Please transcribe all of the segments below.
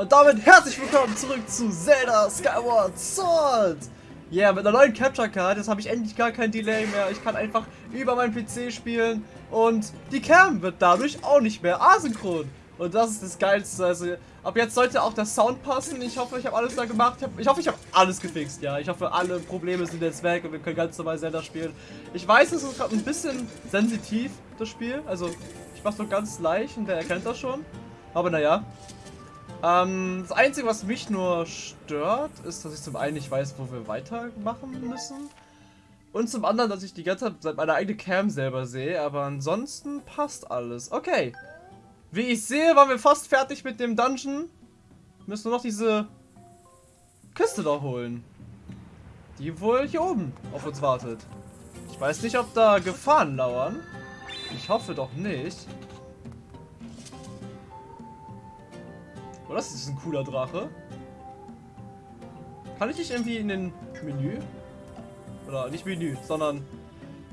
Und damit herzlich willkommen zurück zu Zelda Skyward Sword. Ja, yeah, mit einer neuen Capture Card, jetzt habe ich endlich gar kein Delay mehr. Ich kann einfach über meinen PC spielen und die Cam wird dadurch auch nicht mehr asynchron. Und das ist das Geilste. Also ab jetzt sollte auch der Sound passen. Ich hoffe, ich habe alles da gemacht. Ich hoffe, ich habe alles gefixt. Ja, ich hoffe, alle Probleme sind jetzt weg und wir können ganz normal Zelda spielen. Ich weiß, es ist gerade ein bisschen sensitiv, das Spiel. Also ich mache so ganz leicht und der erkennt das schon. Aber naja, ähm, das Einzige, was mich nur stört, ist, dass ich zum einen nicht weiß, wo wir weitermachen müssen. Und zum anderen, dass ich die ganze Zeit meine eigene Cam selber sehe. Aber ansonsten passt alles. Okay. Wie ich sehe, waren wir fast fertig mit dem Dungeon. Müssen nur noch diese Kiste da holen. Die wohl hier oben auf uns wartet. Ich weiß nicht, ob da Gefahren lauern. Ich hoffe doch nicht. Oh, das ist ein cooler Drache. Kann ich nicht irgendwie in den Menü? Oder nicht Menü, sondern...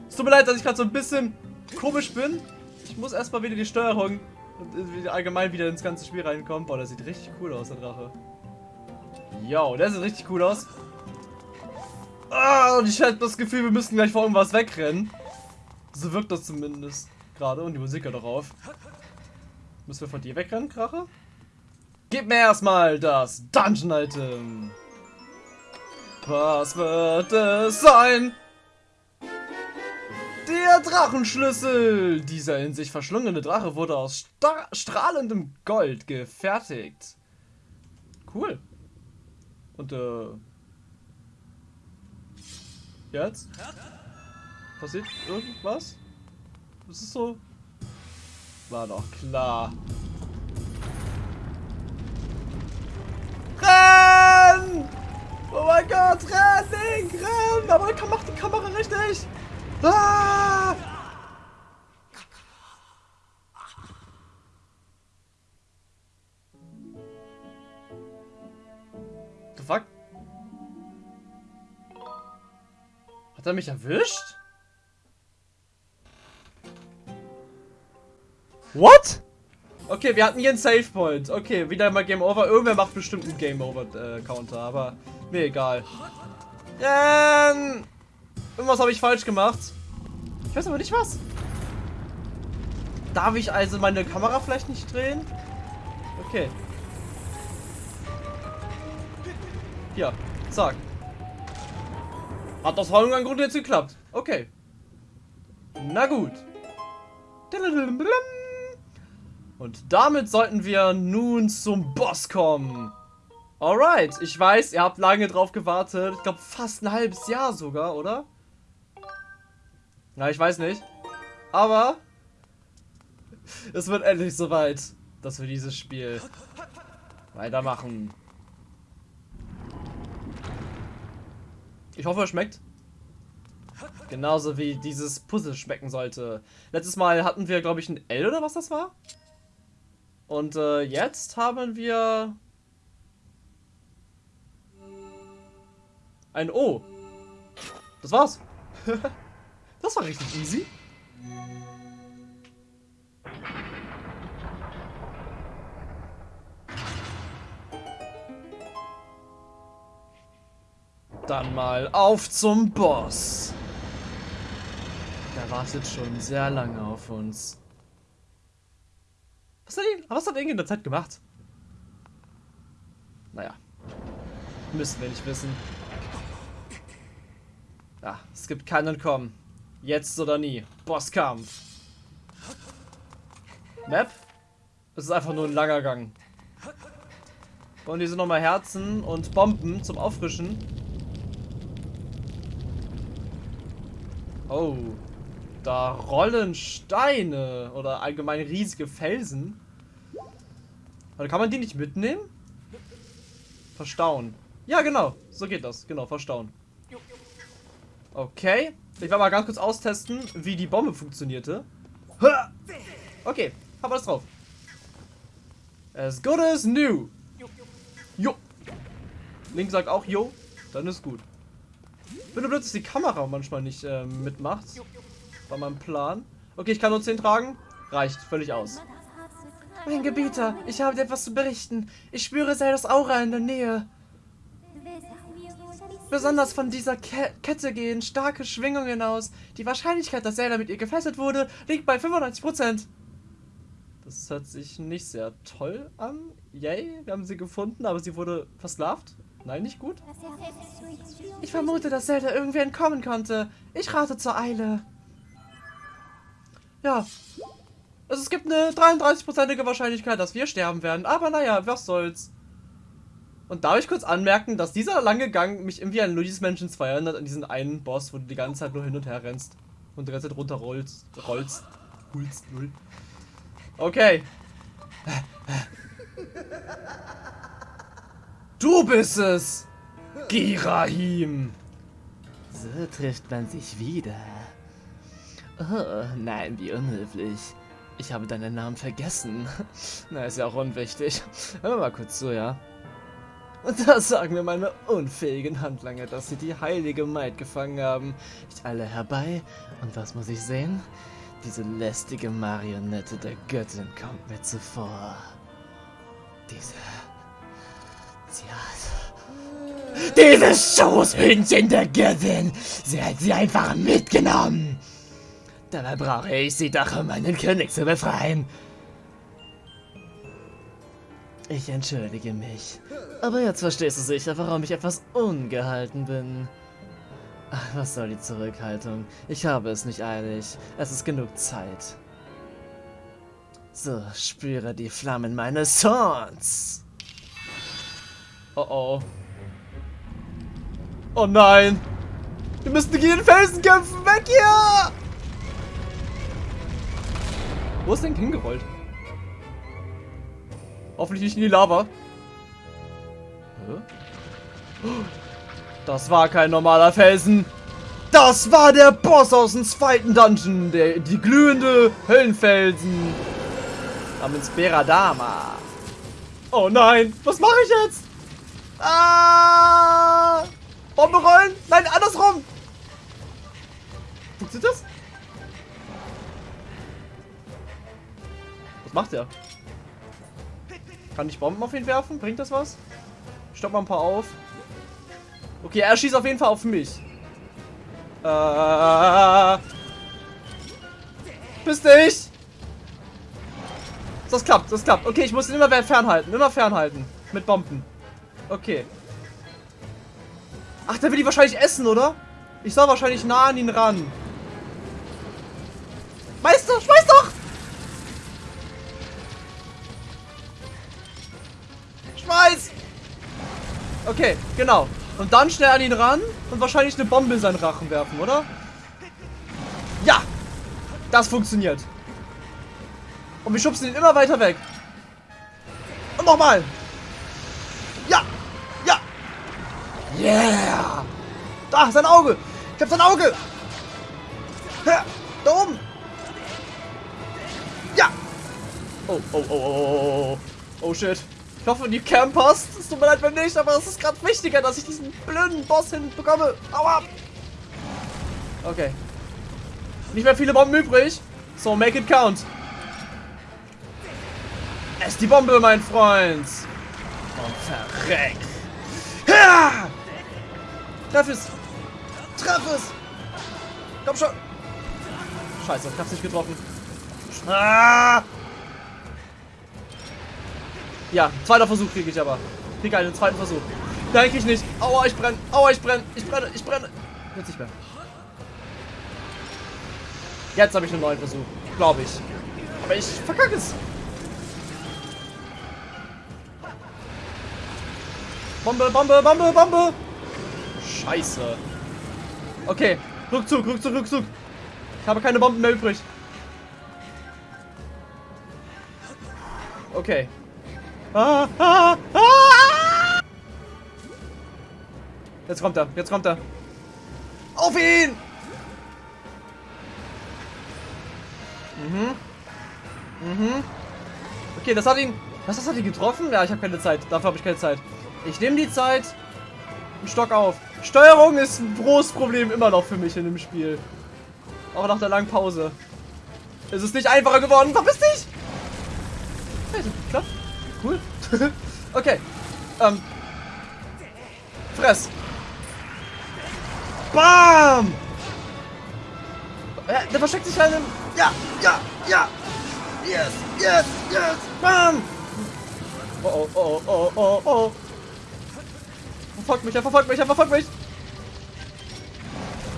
Es tut mir leid, dass ich gerade so ein bisschen komisch bin. Ich muss erstmal wieder die Steuerung und allgemein wieder ins ganze Spiel reinkommen. Boah, das sieht richtig cool aus, der Drache. Yo, der sieht richtig cool aus. Ah, und ich habe das Gefühl, wir müssen gleich vor irgendwas wegrennen. So wirkt das zumindest gerade. Und die Musik hört darauf. Müssen wir von dir wegrennen, Krache? Gib mir erstmal das Dungeon-Item. Was wird es sein? Der Drachenschlüssel! Dieser in sich verschlungene Drache wurde aus strahlendem Gold gefertigt. Cool. Und, äh... Jetzt? Passiert irgendwas? Das ist so... War doch klar. Renn! Oh mein Gott, renn, Link, renn! Aber macht die Kamera richtig! Ah! The fuck? Hat er mich erwischt? What? Okay, wir hatten hier einen Save Point. Okay, wieder mal Game Over. Irgendwer macht bestimmt einen Game Over äh, Counter, aber mir egal. Ähm, irgendwas habe ich falsch gemacht. Ich weiß aber nicht was. Darf ich also meine Kamera vielleicht nicht drehen? Okay. Hier, zack. Hat aus irgendeinem Grund jetzt geklappt. Okay. Na gut. Und damit sollten wir nun zum Boss kommen. Alright, ich weiß, ihr habt lange drauf gewartet. Ich glaube fast ein halbes Jahr sogar, oder? Na, ich weiß nicht. Aber es wird endlich soweit, dass wir dieses Spiel weitermachen. Ich hoffe, es schmeckt. Genauso wie dieses Puzzle schmecken sollte. Letztes Mal hatten wir, glaube ich, ein L oder was das war. Und äh, jetzt haben wir ein O. Das war's. das war richtig easy. Dann mal auf zum Boss. Der wartet schon sehr lange auf uns. Was hat, ihn, was hat er in der Zeit gemacht? Naja. Müssen wir nicht wissen. Ja, es gibt keinen Kommen. Jetzt oder nie. Bosskampf. Map? Es ist einfach nur ein langer Gang. Und hier sind nochmal Herzen und Bomben zum Auffrischen. Oh. Da rollen Steine oder allgemein riesige Felsen. Also kann man die nicht mitnehmen? Verstauen. Ja, genau. So geht das. Genau, verstauen. Okay. Ich werde mal ganz kurz austesten, wie die Bombe funktionierte. Okay, hab alles drauf. As good as new. Jo. Link sagt auch Jo. Dann ist gut. Bin nur blöd, dass die Kamera manchmal nicht äh, mitmacht. War mein Plan. Okay, ich kann nur 10 tragen. Reicht völlig aus. Mein Gebieter, ich habe dir etwas zu berichten. Ich spüre Zeldas Aura in der Nähe. Besonders von dieser Ke Kette gehen starke Schwingungen aus. Die Wahrscheinlichkeit, dass Zelda mit ihr gefesselt wurde, liegt bei 95%. Das hört sich nicht sehr toll an. Yay, wir haben sie gefunden, aber sie wurde versklavt. Nein, nicht gut. Ich vermute, dass Zelda irgendwie entkommen konnte. Ich rate zur Eile. Ja. Also es gibt eine 33%ige Wahrscheinlichkeit, dass wir sterben werden. Aber naja, was soll's. Und darf ich kurz anmerken, dass dieser lange Gang mich irgendwie an Luigi's Mansion 2 erinnert, an diesen einen Boss, wo du die ganze Zeit nur hin und her rennst. Und die ganze Zeit runterrollst, rollst, hulst, null. Okay. Du bist es! Girahim! So trifft man sich wieder. Oh, nein, wie unhöflich. Ich habe deinen Namen vergessen. Na, ist ja auch unwichtig. Hör mal kurz zu, ja? Und da sagen mir meine unfähigen Handlanger, dass sie die heilige Maid gefangen haben. Ich alle herbei. Und was muss ich sehen? Diese lästige Marionette der Göttin kommt mir zuvor. Diese... Sie hat... Dieses Schoßhündchen der Göttin! Sie hat sie einfach mitgenommen! Dabei brauche ich sie doch, um meinen König zu befreien. Ich entschuldige mich. Aber jetzt verstehst du sicher, warum ich etwas ungehalten bin. Ach, was soll die Zurückhaltung? Ich habe es nicht eilig. Es ist genug Zeit. So, spüre die Flammen meines Zorns. Oh oh. Oh nein! Wir müssen gegen den Felsen kämpfen! Weg hier! Wo ist denn hingerollt? Hoffentlich nicht in die Lava. Das war kein normaler Felsen. Das war der Boss aus dem zweiten Dungeon. Der, die glühende Höllenfelsen. Namens Beradama. Oh nein, was mache ich jetzt? Ah! Bombe rollen? Nein, andersrum. Funktioniert das? Macht er? Kann ich Bomben auf ihn werfen? Bringt das was? Stopp mal ein paar auf. Okay, er schießt auf jeden Fall auf mich. Äh. Bist dich! Das klappt, das klappt. Okay, ich muss ihn immer fernhalten. Immer fernhalten. Mit Bomben. Okay. Ach, der will die wahrscheinlich essen, oder? Ich soll wahrscheinlich nah an ihn ran. Meister, schmeiß Okay, genau. Und dann schnell an ihn ran und wahrscheinlich eine Bombe in seinen Rachen werfen, oder? Ja! Das funktioniert. Und wir schubsen ihn immer weiter weg. Und nochmal. Ja! Ja! Yeah! Da, sein Auge! Ich hab sein Auge! Da oben! Ja! Oh, oh, oh, oh, oh, oh, oh, shit. Ich hoffe, die Cam passt. Es tut mir leid, wenn nicht, aber es ist gerade wichtiger, dass ich diesen blöden Boss hinbekomme. Aua! Okay. Nicht mehr viele Bomben übrig. So, make it count. Ess die Bombe, mein Freund. Und verreck. Ja! Treff es. Treff es. Komm schon. Scheiße, ich hab's nicht getroffen. Ah! Ja, zweiter Versuch kriege ich aber. Kriege einen zweiten Versuch. Krieg ich nicht. Aua, ich brenne. Aua, ich brenne. Ich brenne. Ich brenne. Jetzt nicht mehr. Jetzt habe ich einen neuen Versuch. Glaube ich. Aber ich verkacke es. Bombe, Bombe, Bombe, Bombe. Scheiße. Okay. Rückzug, Rückzug, Rückzug. Ich habe keine Bomben mehr übrig. Okay. Jetzt kommt er, jetzt kommt er. Auf ihn! Mhm. Mhm. Okay, das hat ihn... Was, das hat ihn getroffen? Ja, ich habe keine Zeit. Dafür habe ich keine Zeit. Ich nehme die Zeit. Stock auf. Steuerung ist ein großes Problem immer noch für mich in dem Spiel. Auch nach der langen Pause. Es ist nicht einfacher geworden. Verpiss dich! Hey, klappt. Cool. okay. Ähm. Fress. Bam! Ja, der versteckt sich einem. Ja, ja, ja. Yes, yes, yes. Bam! Oh, oh, oh, oh, oh, oh. Verfolgt mich, er verfolgt mich, er verfolgt mich.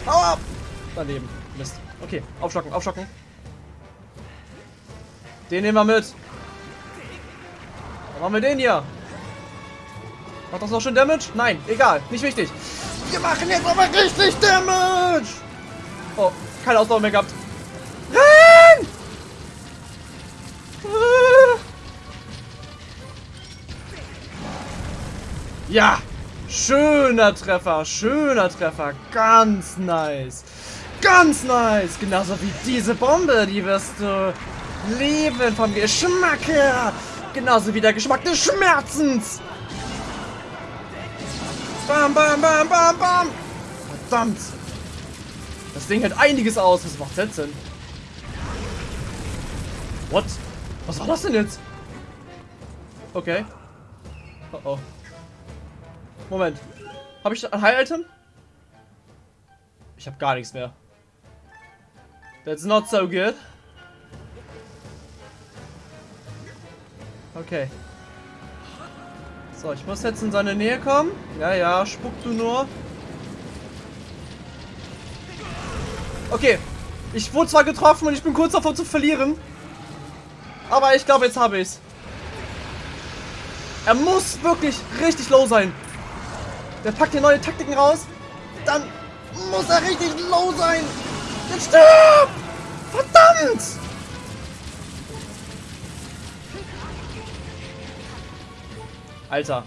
Hau ab! Daneben. Mist. Okay, aufstocken, aufstocken. Den nehmen wir mit. Machen wir den hier. Macht das noch schon Damage? Nein, egal. Nicht wichtig. Wir machen jetzt aber richtig Damage. Oh, keine Ausdauer mehr gehabt. Renn! Ja, schöner Treffer, schöner Treffer, ganz nice. Ganz nice, genauso wie diese Bombe, die wirst du lieben vom Geschmack her. Genauso wie der Geschmack des Schmerzens. Bam, bam, bam, bam, bam. Verdammt. Das Ding hält einiges aus. Was macht das denn? What? Was war das denn jetzt? Okay. Oh oh. Moment. Habe ich ein Heil-Item? Ich habe gar nichts mehr. That's not so good. Okay. So, ich muss jetzt in seine Nähe kommen. Ja, ja, spuck du nur. Okay. Ich wurde zwar getroffen und ich bin kurz davor zu verlieren. Aber ich glaube, jetzt habe ich es. Er muss wirklich richtig low sein. Der packt hier neue Taktiken raus. Dann muss er richtig low sein. Jetzt stirb! Verdammt! Alter.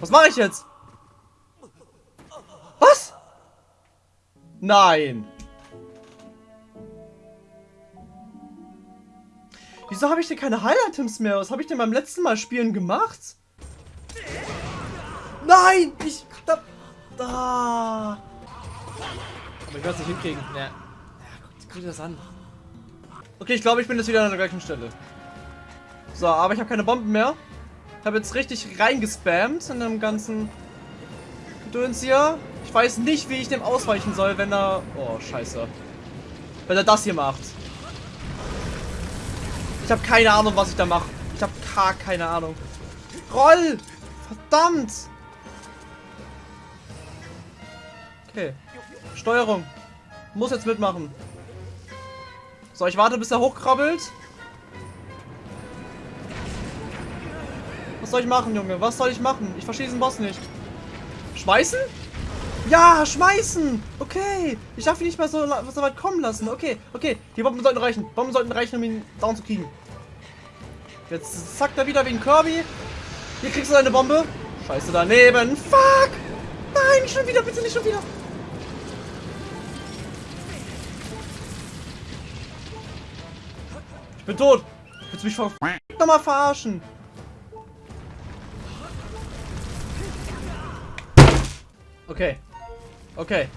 Was mache ich jetzt? Was? Nein. Wieso habe ich denn keine Heil-Items mehr? Was habe ich denn beim letzten Mal spielen gemacht? Nein! Ich... Da... da. Aber ich werde es nicht hinkriegen. Ja. Ja, guck, guck dir das an. Okay, ich glaube, ich bin jetzt wieder an der gleichen Stelle. So, aber ich habe keine Bomben mehr. Habe jetzt richtig reingespammt in dem ganzen Gedöns hier. Ich weiß nicht, wie ich dem ausweichen soll, wenn er... Oh, scheiße. Wenn er das hier macht. Ich habe keine Ahnung, was ich da mache. Ich habe gar keine Ahnung. Roll! Verdammt! Okay. Steuerung. Muss jetzt mitmachen. So, ich warte, bis er hochkrabbelt. Was soll ich machen, Junge? Was soll ich machen? Ich verstehe diesen Boss nicht. Schmeißen? Ja, schmeißen! Okay. Ich darf ihn nicht mehr so, so weit kommen lassen. Okay, okay. Die Bomben sollten reichen. Bomben sollten reichen, um ihn down zu kriegen. Jetzt zackt er wieder wegen Kirby. Hier kriegst du deine Bombe. Scheiße daneben. Fuck! Nein, schon wieder. Bitte nicht schon wieder. Ich bin tot. Willst du mich ver nochmal verarschen? Okay. Okay.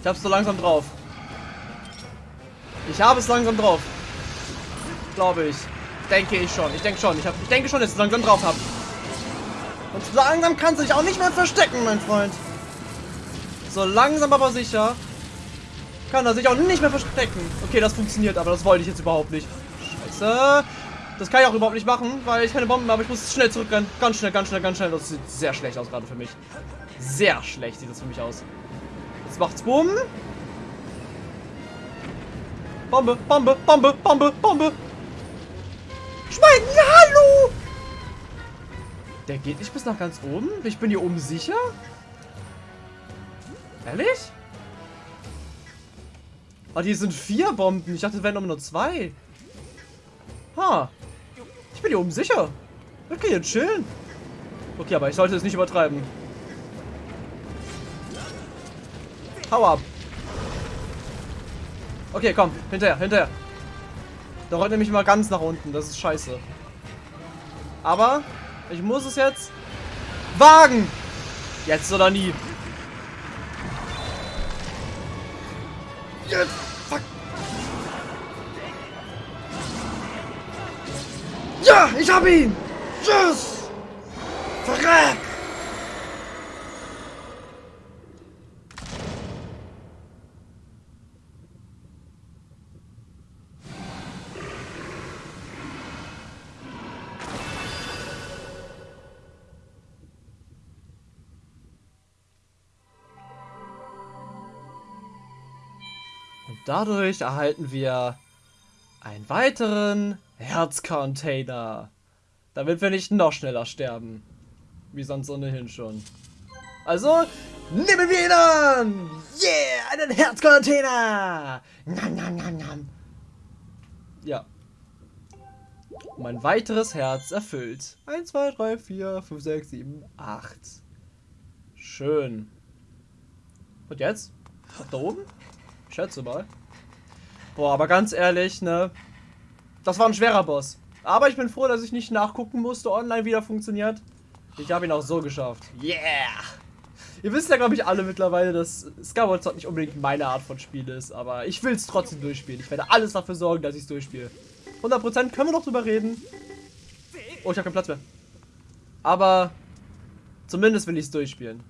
Ich hab's so langsam drauf. Ich habe es langsam drauf. Glaube ich. Denke ich schon. Ich denke schon. Ich, hab, ich denke schon, dass ich es langsam drauf habe. Und langsam kann sich auch nicht mehr verstecken, mein Freund. So langsam aber sicher kann er sich auch nicht mehr verstecken. Okay, das funktioniert, aber das wollte ich jetzt überhaupt nicht. Scheiße. Das kann ich auch überhaupt nicht machen, weil ich keine Bomben habe. Ich muss schnell zurückrennen. Ganz schnell, ganz schnell, ganz schnell. Das sieht sehr schlecht aus gerade für mich. Sehr schlecht sieht das für mich aus. Jetzt macht's Bumm. Bombe, Bombe, Bombe, Bombe, Bombe. Schwein, hallo! Der geht nicht bis nach ganz oben? Ich bin hier oben sicher? Ehrlich? Ah, hier sind vier Bomben. Ich dachte, es wären nur zwei. Ha. Ich bin hier oben sicher. Okay, jetzt chillen. Okay, aber ich sollte es nicht übertreiben. Hau ab. Okay, komm. Hinterher, hinterher. Da rollt nämlich mal ganz nach unten. Das ist scheiße. Aber ich muss es jetzt wagen. Jetzt oder nie. Jetzt. Ja, ich hab ihn! Tschüss! Verreck! Und dadurch erhalten wir einen weiteren Herzcontainer. Damit wir nicht noch schneller sterben. Wie sonst ohnehin schon. Also, nehmen wir ihn an! Yeah, einen Herzcontainer! Nam, nam, nam, nam. Ja. Um ein weiteres Herz erfüllt. 1, 2, 3, 4, 5, 6, 7, 8. Schön. Und jetzt? Da oben? Ich schätze mal. Boah, aber ganz ehrlich, ne? Das war ein schwerer Boss. Aber ich bin froh, dass ich nicht nachgucken musste, online wieder funktioniert. Ich habe ihn auch so geschafft. Yeah! Ihr wisst ja, glaube ich, alle mittlerweile, dass Skyward Sword nicht unbedingt meine Art von Spiel ist. Aber ich will es trotzdem durchspielen. Ich werde alles dafür sorgen, dass ich es durchspiele. 100% können wir noch drüber reden. Oh, ich habe keinen Platz mehr. Aber zumindest will ich es durchspielen.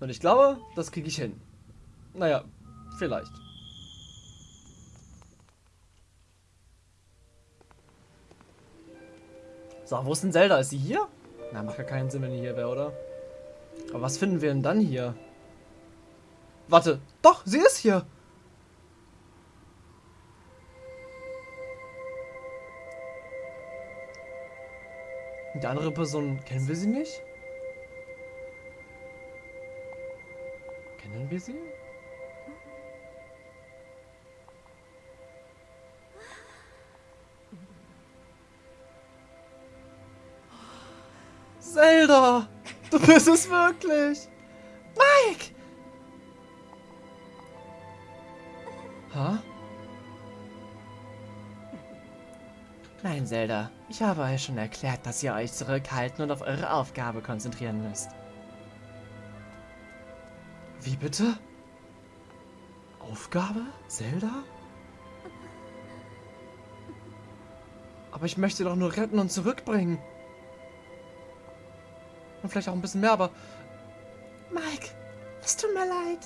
Und ich glaube, das kriege ich hin. Naja, vielleicht. So, wo ist denn Zelda? Ist sie hier? Na, macht ja keinen Sinn, wenn die hier wäre, oder? Aber was finden wir denn dann hier? Warte, doch, sie ist hier. Die andere Person, kennen wir sie nicht? Kennen wir sie? Zelda! Du bist es wirklich! Mike! Ha? Nein, Zelda. Ich habe euch schon erklärt, dass ihr euch zurückhalten und auf eure Aufgabe konzentrieren müsst. Wie bitte? Aufgabe? Zelda? Aber ich möchte doch nur retten und zurückbringen. Und vielleicht auch ein bisschen mehr, aber... Mike, es tut mir leid.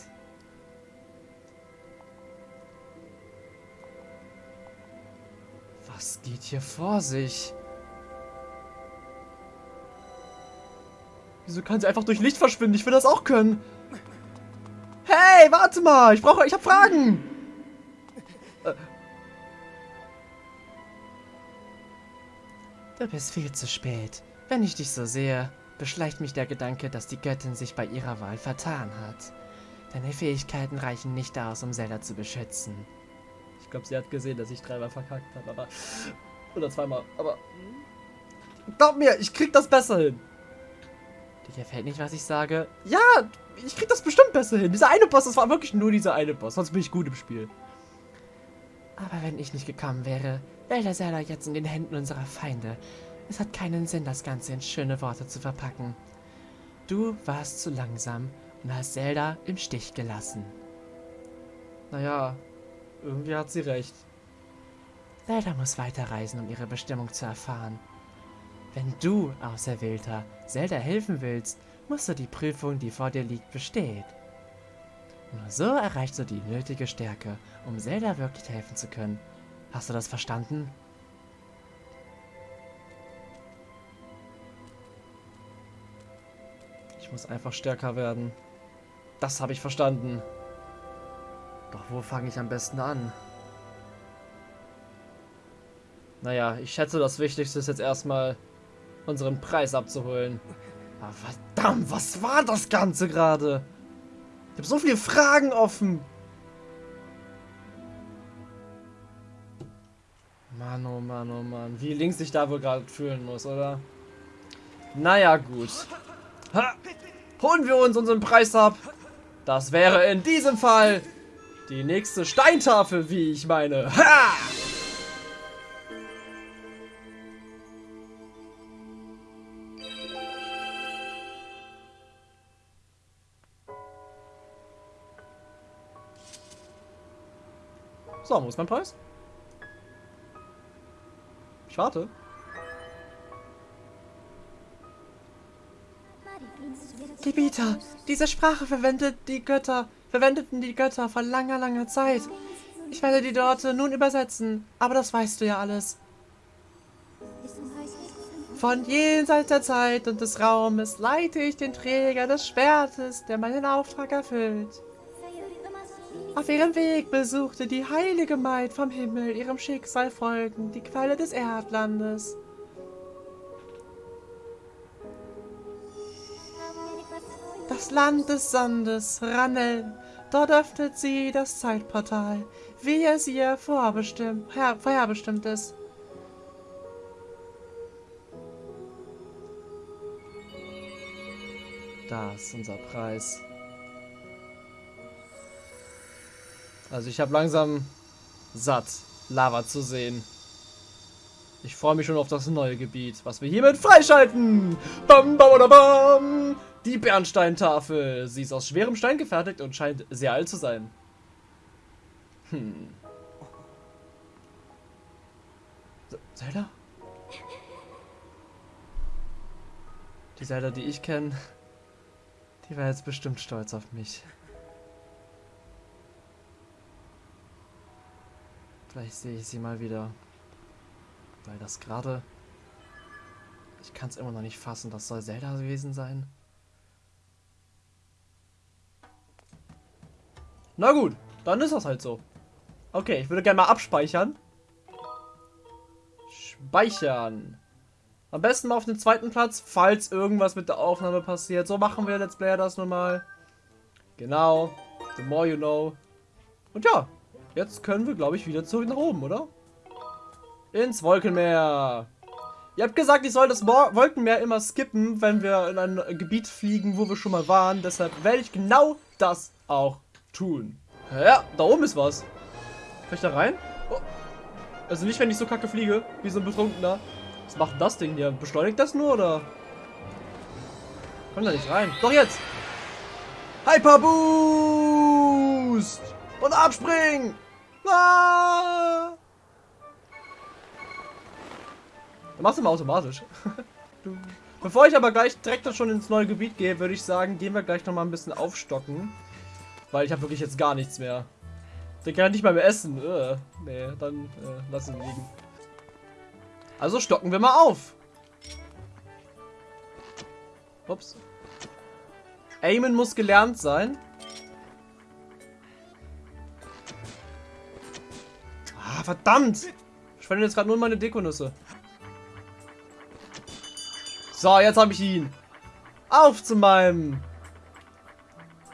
Was geht hier vor sich? Wieso kann sie einfach durch Licht verschwinden? Ich will das auch können. Hey, warte mal. Ich brauche... Ich habe Fragen. Äh. Du bist viel zu spät. Wenn ich dich so sehe, beschleicht mich der Gedanke, dass die Göttin sich bei ihrer Wahl vertan hat. Deine Fähigkeiten reichen nicht aus, um Zelda zu beschützen. Ich glaube, sie hat gesehen, dass ich dreimal verkackt habe, aber... Oder zweimal, aber... Glaub mir, ich krieg das besser hin. Dir gefällt nicht, was ich sage? Ja, ich krieg das bestimmt besser hin. Dieser eine Boss, das war wirklich nur dieser eine Boss. Sonst bin ich gut im Spiel. Aber wenn ich nicht gekommen wäre, wäre der Zelda jetzt in den Händen unserer Feinde. Es hat keinen Sinn, das Ganze in schöne Worte zu verpacken. Du warst zu langsam und hast Zelda im Stich gelassen. Naja, irgendwie hat sie recht. Zelda muss weiterreisen, um ihre Bestimmung zu erfahren. Wenn du, Auserwählter, Zelda helfen willst, musst du die Prüfung, die vor dir liegt, bestehen. Nur so erreichst du die nötige Stärke, um Zelda wirklich helfen zu können. Hast du das verstanden? Muss einfach stärker werden. Das habe ich verstanden. Doch wo fange ich am besten an? Naja, ich schätze, das Wichtigste ist jetzt erstmal, unseren Preis abzuholen. Aber verdammt, was war das Ganze gerade? Ich habe so viele Fragen offen. Mann, oh Mann, oh Mann. Wie links sich da wohl gerade fühlen muss, oder? Naja, gut. Ha! Holen wir uns unseren Preis ab. Das wäre in diesem Fall die nächste Steintafel, wie ich meine. Ha! So, wo ist mein Preis? warte. Gebieter, diese Sprache verwendet die Götter, verwendeten die Götter vor langer, langer Zeit. Ich werde die Worte nun übersetzen, aber das weißt du ja alles. Von jenseits der Zeit und des Raumes leite ich den Träger des Schwertes, der meinen Auftrag erfüllt. Auf ihrem Weg besuchte die heilige Maid vom Himmel ihrem Schicksal folgend die Quelle des Erdlandes. Das Land des Sandes, Ranel. Dort öffnet sie das Zeitportal, wie es ihr vorbestimmt, her, vorherbestimmt ist. Das ist unser Preis. Also ich habe langsam satt, Lava zu sehen. Ich freue mich schon auf das neue Gebiet, was wir hiermit freischalten. Bam, bam, bam, bam. Die Bernsteintafel. Sie ist aus schwerem Stein gefertigt und scheint sehr alt zu sein. Hm. Zelda? Die Zelda, die ich kenne, die war jetzt bestimmt stolz auf mich. Vielleicht sehe ich sie mal wieder. Weil das gerade... Ich kann es immer noch nicht fassen. Das soll Zelda gewesen sein. Na gut, dann ist das halt so. Okay, ich würde gerne mal abspeichern. Speichern. Am besten mal auf den zweiten Platz, falls irgendwas mit der Aufnahme passiert. So machen wir Let's Player das nun mal. Genau. The more you know. Und ja, Jetzt können wir, glaube ich, wieder zurück nach oben, oder? Ins Wolkenmeer. Ihr habt gesagt, ich soll das Mo Wolkenmeer immer skippen, wenn wir in ein Gebiet fliegen, wo wir schon mal waren. Deshalb werde ich genau das auch tun. Ja, da oben ist was. Kann ich da rein? Oh. Also nicht, wenn ich so kacke fliege, wie so ein Betrunkener. Was macht das Ding hier? Beschleunigt das nur, oder? Komm da nicht rein. Doch jetzt! Hyper Boost! Und abspringen! Ah! Du machst immer automatisch. Bevor ich aber gleich direkt schon ins neue Gebiet gehe, würde ich sagen, gehen wir gleich noch mal ein bisschen aufstocken. Weil ich habe wirklich jetzt gar nichts mehr. Den kann ich nicht mal mehr essen. Äh, nee, dann äh, lassen wir liegen. Also stocken wir mal auf. Ups. Aimen muss gelernt sein. Ah, verdammt! Ich verliere jetzt gerade nur meine Dekonüsse. So, jetzt habe ich ihn. Auf zu meinem...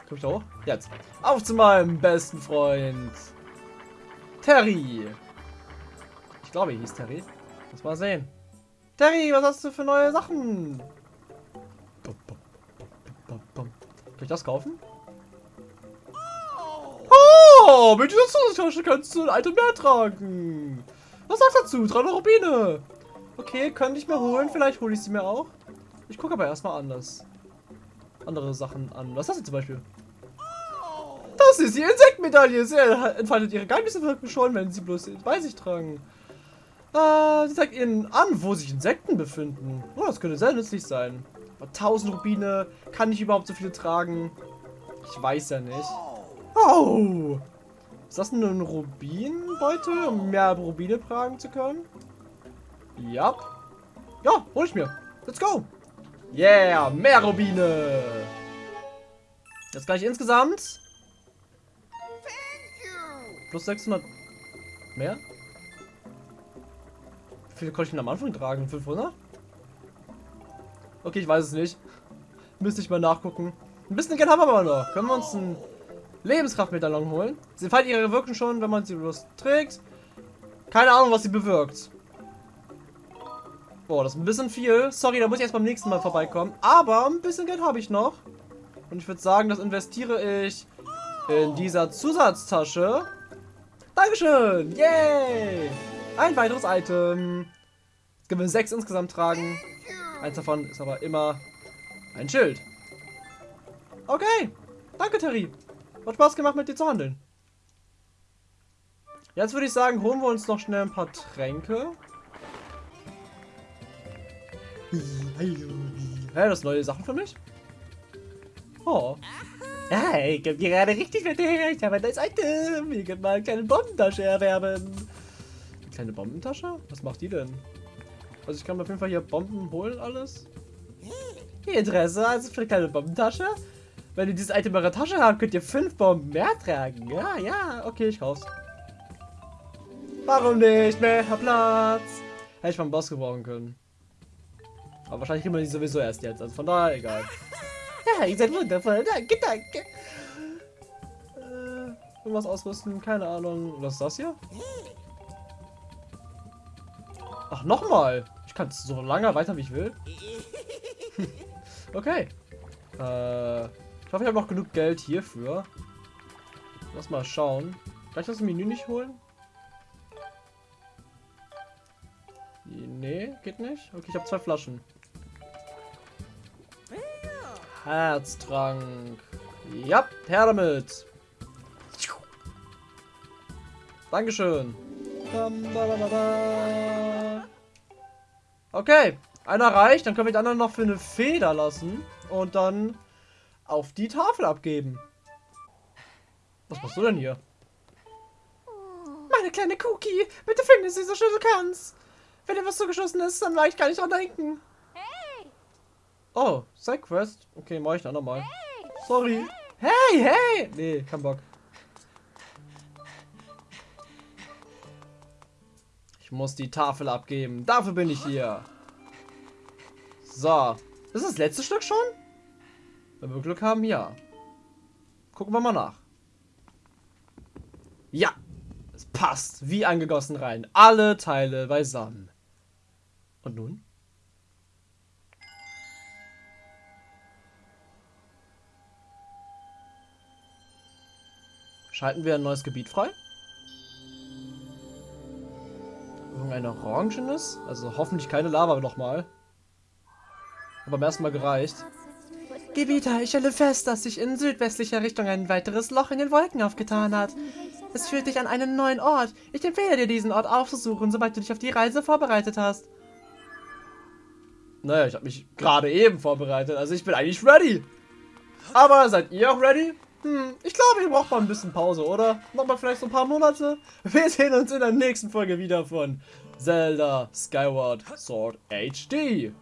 Komm ich da hoch? Jetzt. Auf zu meinem besten Freund. Terry. Ich glaube, er hieß Terry. Muss mal sehen. Terry, was hast du für neue Sachen? Kann ich das kaufen? Oh, mit dieser Zusatztasche kannst du ein Item mehr tragen. Was sagst du dazu? 300 Rubine. Okay, könnte ich mir holen. Vielleicht hole ich sie mir auch. Ich gucke aber erstmal anders. Andere Sachen an. Was hast du zum Beispiel? Das ist die Insektenmedaille. Sie entfaltet ihre Geheimnisse wirken schon, wenn sie bloß bei sich tragen. Äh, sie zeigt ihnen an, wo sich Insekten befinden. Oh, das könnte sehr nützlich sein. Aber 1000 Rubine. Kann ich überhaupt so viele tragen? Ich weiß ja nicht. Oh! Ist das ein Rubinbeutel, um mehr Rubine tragen zu können? Ja. Ja, hol ich mir. Let's go. Yeah, mehr Rubine. Jetzt gleich insgesamt. Plus 600 mehr? Wie viele konnte ich denn am Anfang tragen? 500? Okay, ich weiß es nicht. Müsste ich mal nachgucken. Ein bisschen Geld haben wir aber noch. Können wir uns ein Lebenskraftmedaillon holen. Sie entfaltet ihre Wirkung schon, wenn man sie bloß trägt. Keine Ahnung, was sie bewirkt. Boah, das ist ein bisschen viel. Sorry, da muss ich erst beim nächsten Mal vorbeikommen. Aber ein bisschen Geld habe ich noch. Und ich würde sagen, das investiere ich in dieser Zusatztasche. Dankeschön! Yay! Ein weiteres Item. Jetzt können wir sechs insgesamt tragen. Eins davon ist aber immer ein Schild. Okay. Danke, Terry. Hat Spaß gemacht, mit dir zu handeln. Jetzt würde ich sagen, holen wir uns noch schnell ein paar Tränke. Hä, das neue Sachen für mich? Oh. Hey, ich hab gerade richtig dir. Ich habe ein neues Item. Hier kann mal eine kleine Bombentasche erwerben. Eine kleine Bombentasche? Was macht die denn? Also ich kann mir auf jeden Fall hier Bomben holen, alles. Interesse, also für eine kleine Bombentasche? Wenn ihr dieses Item in eurer Tasche habt, könnt ihr fünf Bomben mehr tragen. Ja, ja, okay, ich kauf's. Warum nicht? Mehr Platz. Hätte ich beim Boss gebrauchen können. Aber wahrscheinlich kriegen wir die sowieso erst jetzt. Also von daher egal. Ja, ihr seid wundervoll. Danke, danke. Äh, irgendwas ausrüsten? Keine Ahnung. Was ist das hier? Ach, nochmal. Ich kann es so lange weiter, wie ich will. okay. Äh, ich hoffe, ich habe noch genug Geld hierfür. Lass mal schauen. Kann ich das Menü nicht holen? Nee, geht nicht. Okay, ich habe zwei Flaschen. Herztrank. Ja, her damit. Dankeschön. Okay, einer reicht. Dann können wir die anderen noch für eine Feder lassen. Und dann auf die Tafel abgeben. Was machst du denn hier? Meine kleine Cookie, bitte finde sie so schön du kannst. Wenn dir was zugeschossen ist, dann leicht kann ich dran denken. Oh, Sidequest? Okay, mach ich dann nochmal. Sorry. Hey, hey! Nee, kein Bock. Ich muss die Tafel abgeben. Dafür bin ich hier. So. Ist das, das letzte Stück schon? Wenn wir Glück haben, ja. Gucken wir mal nach. Ja. Es passt. Wie angegossen rein. Alle Teile beisammen. Und nun? Schalten wir ein neues Gebiet frei? Irgendein orangenes? Also hoffentlich keine Lava nochmal. Aber beim ersten Mal gereicht. Gebieter, ich stelle fest, dass sich in südwestlicher Richtung ein weiteres Loch in den Wolken aufgetan hat. Es führt dich an einen neuen Ort. Ich empfehle dir, diesen Ort aufzusuchen, sobald du dich auf die Reise vorbereitet hast. Naja, ich habe mich gerade eben vorbereitet, also ich bin eigentlich ready. Aber seid ihr auch ready? Hm, ich glaube, ihr braucht mal ein bisschen Pause, oder? Nochmal vielleicht so ein paar Monate. Wir sehen uns in der nächsten Folge wieder von Zelda Skyward Sword HD.